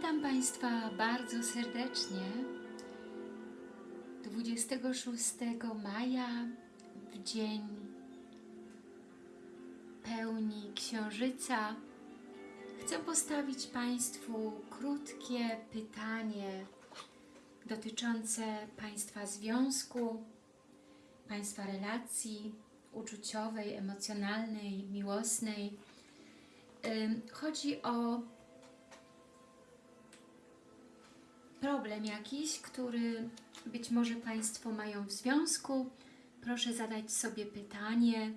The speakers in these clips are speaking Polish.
Witam Państwa bardzo serdecznie 26 maja w dzień pełni księżyca. Chcę postawić Państwu krótkie pytanie dotyczące Państwa związku, Państwa relacji uczuciowej, emocjonalnej, miłosnej. Chodzi o problem jakiś, który być może Państwo mają w związku, proszę zadać sobie pytanie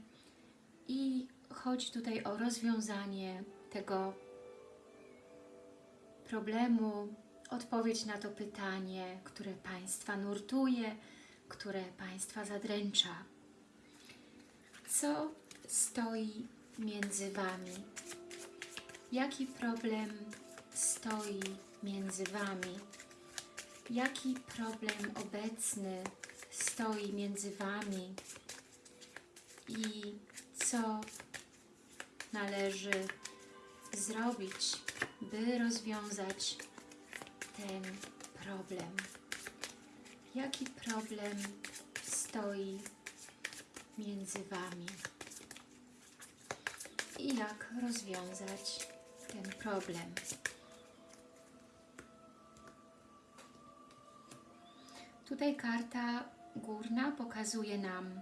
i chodzi tutaj o rozwiązanie tego problemu, odpowiedź na to pytanie, które Państwa nurtuje, które Państwa zadręcza. Co stoi między Wami? Jaki problem stoi między Wami? Jaki problem obecny stoi między Wami i co należy zrobić, by rozwiązać ten problem? Jaki problem stoi między Wami? I jak rozwiązać ten problem? Tutaj karta górna pokazuje nam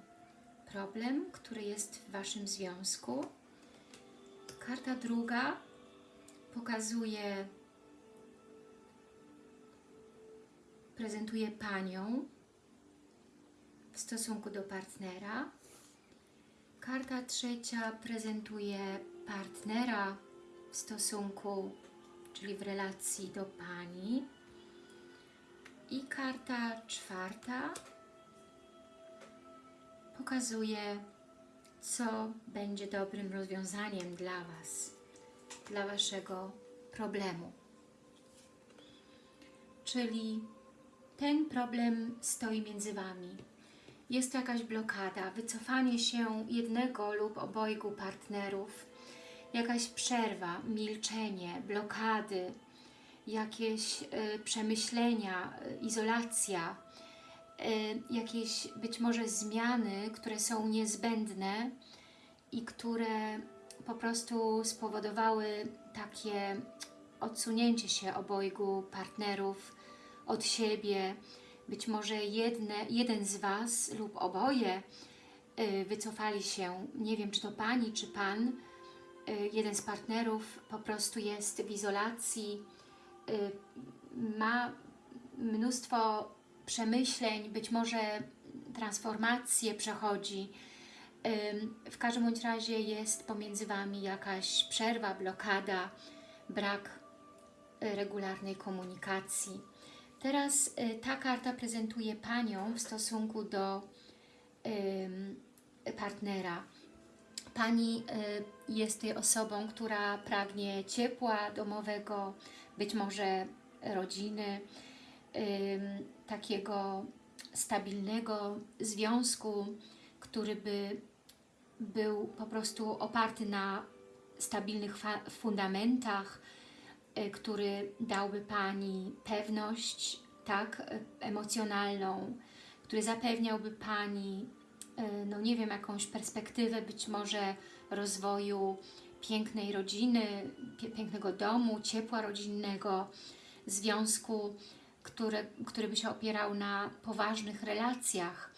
problem, który jest w Waszym związku. Karta druga pokazuje, prezentuje Panią w stosunku do partnera. Karta trzecia prezentuje partnera w stosunku, czyli w relacji do Pani. I karta czwarta pokazuje, co będzie dobrym rozwiązaniem dla Was, dla Waszego problemu. Czyli ten problem stoi między Wami. Jest to jakaś blokada, wycofanie się jednego lub obojgu partnerów, jakaś przerwa, milczenie, blokady, jakieś y, przemyślenia, y, izolacja, y, jakieś być może zmiany, które są niezbędne i które po prostu spowodowały takie odsunięcie się obojgu partnerów od siebie. Być może jedne, jeden z Was lub oboje wycofali się, nie wiem czy to Pani, czy Pan, jeden z partnerów po prostu jest w izolacji, ma mnóstwo przemyśleń, być może transformację przechodzi. W każdym bądź razie jest pomiędzy Wami jakaś przerwa, blokada, brak y, regularnej komunikacji. Teraz y, ta karta prezentuje Panią w stosunku do partnera. Pani y, jest osobą, która pragnie ciepła domowego, być może rodziny, takiego stabilnego związku, który by był po prostu oparty na stabilnych fundamentach, y, który dałby Pani pewność, tak, y, emocjonalną, który zapewniałby Pani, no nie wiem, jakąś perspektywę być może rozwoju pięknej rodziny, pięknego domu, ciepła rodzinnego, związku, który, by się opierał na poważnych relacjach.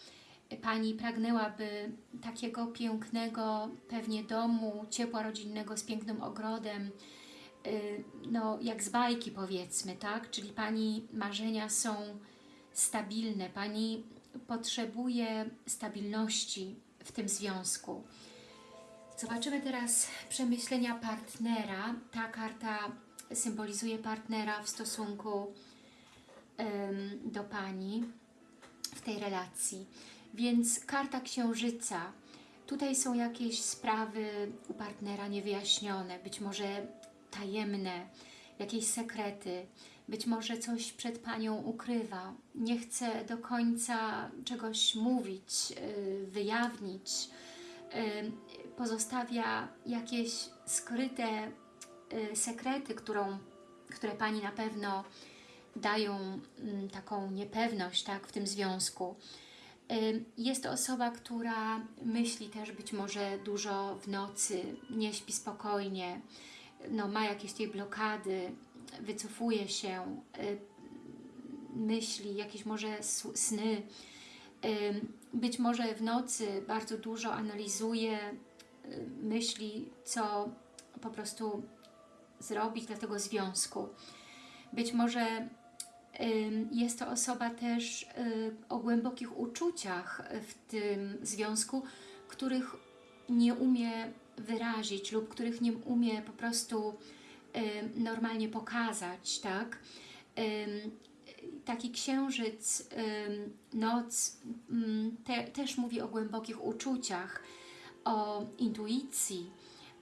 Pani pragnęłaby takiego pięknego pewnie domu, ciepła rodzinnego z pięknym ogrodem, y, no jak z bajki powiedzmy, tak? Czyli Pani marzenia są stabilne, Pani potrzebuje stabilności w tym związku. Zobaczymy teraz przemyślenia partnera. Ta karta symbolizuje partnera w stosunku do Pani w tej relacji. Więc karta księżyca. Tutaj są jakieś sprawy u partnera niewyjaśnione, być może tajemne, jakieś sekrety, być może coś przed Panią ukrywa, nie chce do końca czegoś mówić, yy, wyjawnić, yy, pozostawia jakieś skryte yy, sekrety, którą które Pani na pewno dają mm, taką niepewność tak, w tym związku. Jest to osoba, która myśli też być może dużo w nocy, nie śpi spokojnie, no, ma jakieś tej blokady, wycofuje się, y, myśli, jakieś może sny. Ym, Być może w nocy bardzo dużo analizuje, y, myśli, co po prostu zrobić dla tego związku. Być może jest to osoba też y, o głębokich uczuciach w tym związku, których nie umie wyrazić lub których nie umie po prostu normalnie pokazać, tak? Taki księżyc, noc ym, te, też mówi o głębokich uczuciach, o intuicji,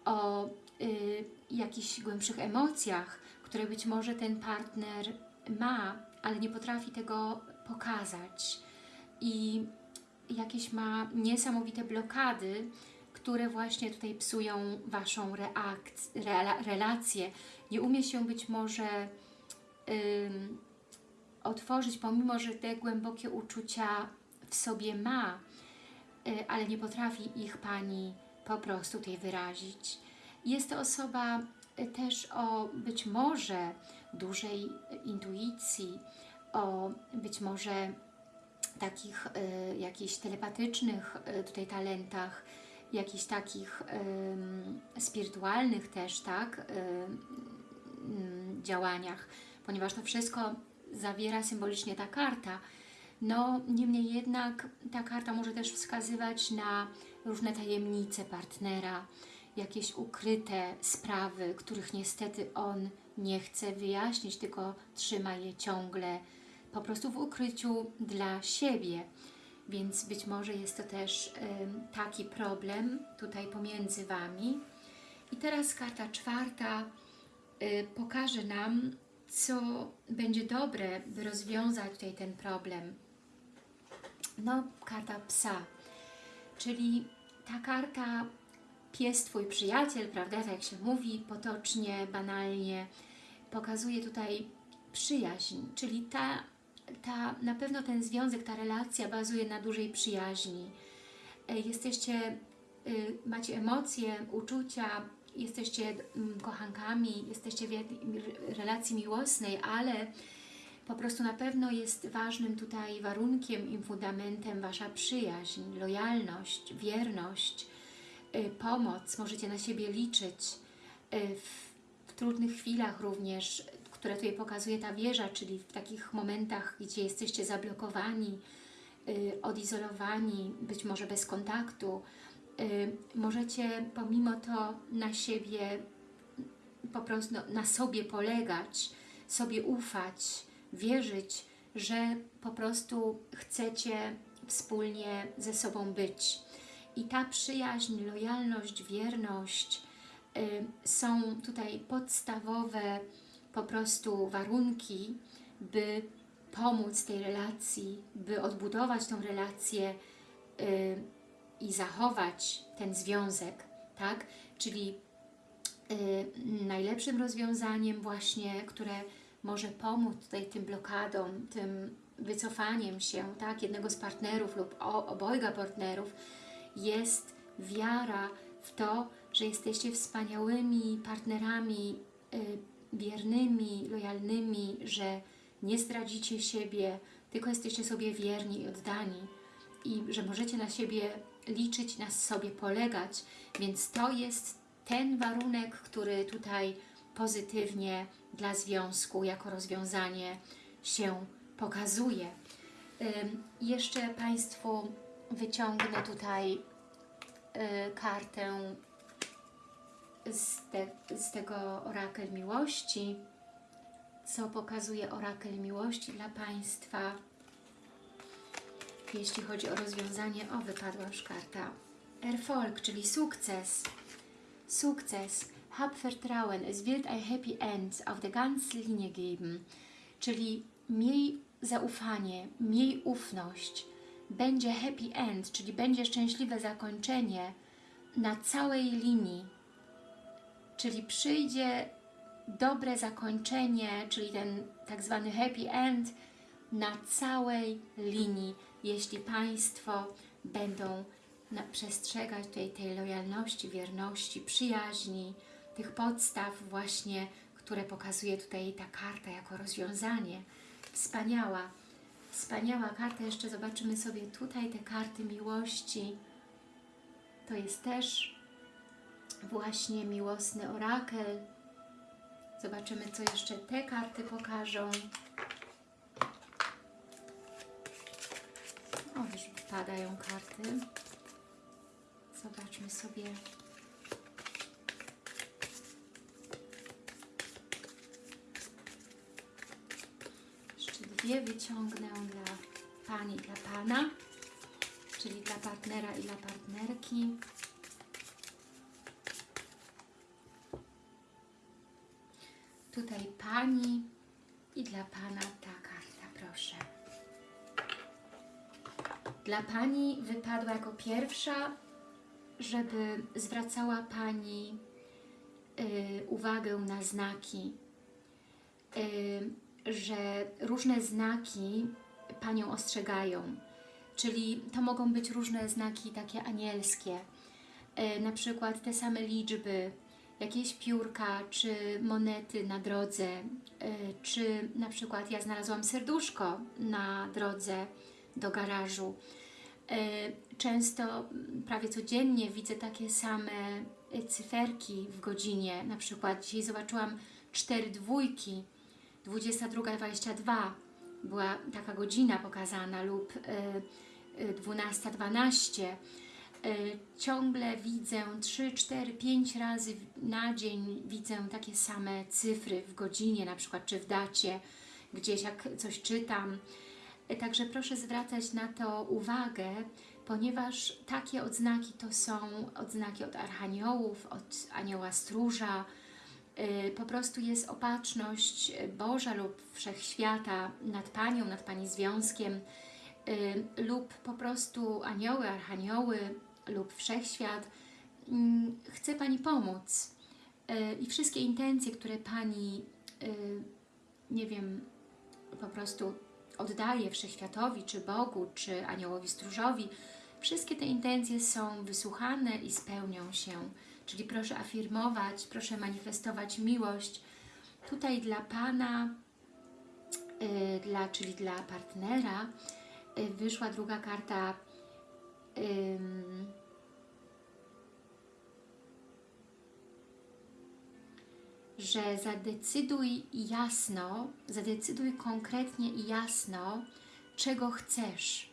o y, jakichś głębszych emocjach, które być może ten partner ma, ale nie potrafi tego pokazać. I jakieś ma niesamowite blokady, które właśnie tutaj psują Waszą rela- relację. Nie umie się być może otworzyć, pomimo że te głębokie uczucia w sobie ma, y, ale nie potrafi ich Pani po prostu tutaj wyrazić. Jest to osoba y, też o być może dużej intuicji, o być może takich y, jakichś telepatycznych y, tutaj talentach, jakichś takich spirytualnych też, tak, działaniach, ponieważ to wszystko zawiera symbolicznie ta karta. No, niemniej jednak ta karta może też wskazywać na różne tajemnice partnera, jakieś ukryte sprawy, których niestety on nie chce wyjaśnić, tylko trzyma je ciągle po prostu w ukryciu dla siebie. Więc być może jest to też taki problem tutaj pomiędzy Wami. I teraz karta czwarta y, pokaże nam, co będzie dobre, by rozwiązać tutaj ten problem. No, karta psa, czyli ta karta pies Twój przyjaciel, prawda, tak jak się mówi potocznie, banalnie, pokazuje tutaj przyjaźń, czyli ta, ta, na pewno ten związek, ta relacja bazuje na dużej przyjaźni. E, Jesteście, y, macie emocje, uczucia, jesteście mm, kochankami, jesteście w relacji miłosnej, ale po prostu na pewno jest ważnym tutaj warunkiem i fundamentem Wasza przyjaźń, lojalność, wierność, y, pomoc, możecie na siebie liczyć w trudnych chwilach również, które tutaj pokazuje ta wieża, czyli w takich momentach, gdzie jesteście zablokowani, y, odizolowani, być może bez kontaktu, y, możecie pomimo to na siebie, po prostu na sobie polegać, sobie ufać, wierzyć, że po prostu chcecie wspólnie ze sobą być. I ta przyjaźń, lojalność, wierność y, są tutaj podstawowe po prostu warunki, by pomóc tej relacji, by odbudować tą relację y, i zachować ten związek, tak? Czyli y, najlepszym rozwiązaniem właśnie, które może pomóc tutaj tym blokadom, tym wycofaniem się, tak, jednego z partnerów lub o, obojga partnerów, jest wiara w to, że jesteście wspaniałymi partnerami, y, wiernymi, lojalnymi, że nie zdradzicie siebie, tylko jesteście sobie wierni i oddani i że możecie na siebie liczyć, na sobie polegać, więc to jest ten warunek, który tutaj pozytywnie dla związku jako rozwiązanie się pokazuje. Jeszcze Państwu wyciągnę tutaj y, kartę z, te, z tego orakel miłości, co pokazuje orakel miłości dla Państwa. Jeśli chodzi o rozwiązanie, o wypadła już karta Erfolg, czyli sukces. Sukces. Hab Vertrauen, es wird ein Happy End auf der ganzen Linie geben. Czyli miej zaufanie, miej ufność. Będzie happy end, czyli będzie szczęśliwe zakończenie na całej linii. Czyli przyjdzie dobre zakończenie, czyli ten tak zwany happy end na całej linii, jeśli Państwo będą przestrzegać tutaj tej lojalności, wierności, przyjaźni, tych podstaw właśnie, które pokazuje tutaj ta karta jako rozwiązanie. Wspaniała, wspaniała karta. Jeszcze zobaczymy sobie tutaj te karty miłości. To jest też właśnie miłosny orakel. Zobaczymy, co jeszcze te karty pokażą. O, już padają karty. Zobaczmy sobie. Jeszcze dwie wyciągnę dla Pani dla Pana, czyli dla partnera i dla partnerki. Tutaj Pani i dla Pana ta karta, proszę. Dla Pani wypadła jako pierwsza, żeby zwracała Pani y, uwagę na znaki, y, że różne znaki Panią ostrzegają, czyli to mogą być różne znaki takie anielskie, y, na przykład te same liczby, jakieś piórka, czy monety na drodze, y, czy na przykład ja znalazłam serduszko na drodze do garażu. Y, Często, prawie codziennie widzę takie same y, cyferki w godzinie. Na przykład dzisiaj zobaczyłam cztery dwójki, 22.22 była taka godzina pokazana lub y, y, 12.12. Y, Ciągle widzę 3, 4, 5 razy na dzień widzę takie same cyfry w godzinie na przykład, czy w dacie, gdzieś jak coś czytam. Y, Także proszę zwracać na to uwagę, ponieważ takie odznaki to są odznaki od archaniołów, od anioła stróża, y, po prostu jest opatrzność Boża lub Wszechświata nad Panią, nad Pani związkiem lub po prostu anioły, archanioły lub Wszechświat mm, chce Pani pomóc y, i wszystkie intencje, które Pani y, nie wiem, po prostu oddaje Wszechświatowi, czy Bogu, czy Aniołowi Stróżowi, wszystkie te intencje są wysłuchane i spełnią się. Czyli proszę afirmować, proszę manifestować miłość. Tutaj dla Pana, y, dla, czyli dla partnera, wyszła druga karta ym, że zadecyduj jasno, zadecyduj konkretnie i jasno, czego chcesz.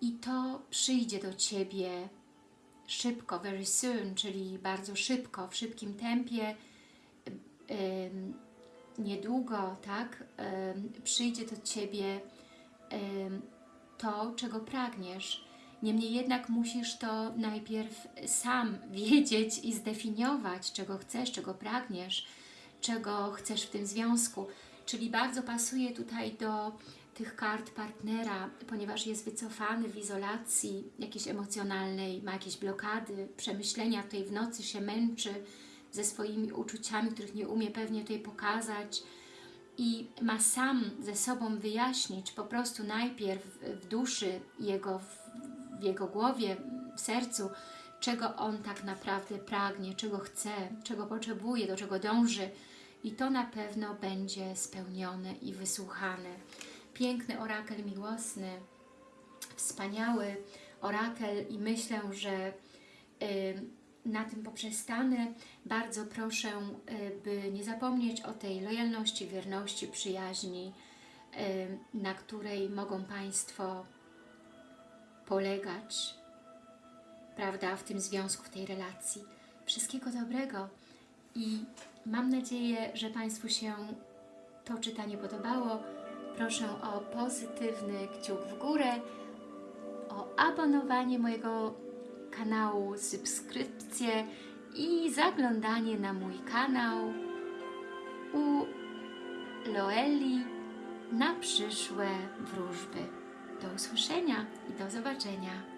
I to przyjdzie do Ciebie szybko, very soon, czyli bardzo szybko, w szybkim tempie, niedługo, tak, przyjdzie do Ciebie to, czego pragniesz. Niemniej jednak musisz to najpierw sam wiedzieć i zdefiniować, czego chcesz, czego pragniesz, czego chcesz w tym związku. Czyli bardzo pasuje tutaj do tych kart partnera, ponieważ jest wycofany w izolacji jakiejś emocjonalnej, ma jakieś blokady, przemyślenia, tutaj w nocy się męczy ze swoimi uczuciami, których nie umie pewnie tutaj pokazać i ma sam ze sobą wyjaśnić po prostu najpierw w duszy jego, w, jego głowie, w sercu, czego on tak naprawdę pragnie, czego chce, czego potrzebuje, do czego dąży i to na pewno będzie spełnione i wysłuchane. Piękny orakel miłosny, wspaniały orakel i myślę, że na tym poprzestanę. Bardzo proszę, y, by nie zapomnieć o tej lojalności, wierności, przyjaźni, y, na której mogą Państwo polegać, prawda, w tym związku, w tej relacji. Wszystkiego dobrego i mam nadzieję, że Państwu się to czytanie podobało. Proszę o pozytywny kciuk w górę, o abonowanie mojego kanału, subskrypcję i zaglądanie na mój kanał u Loeli na przyszłe wróżby. Do usłyszenia i do zobaczenia.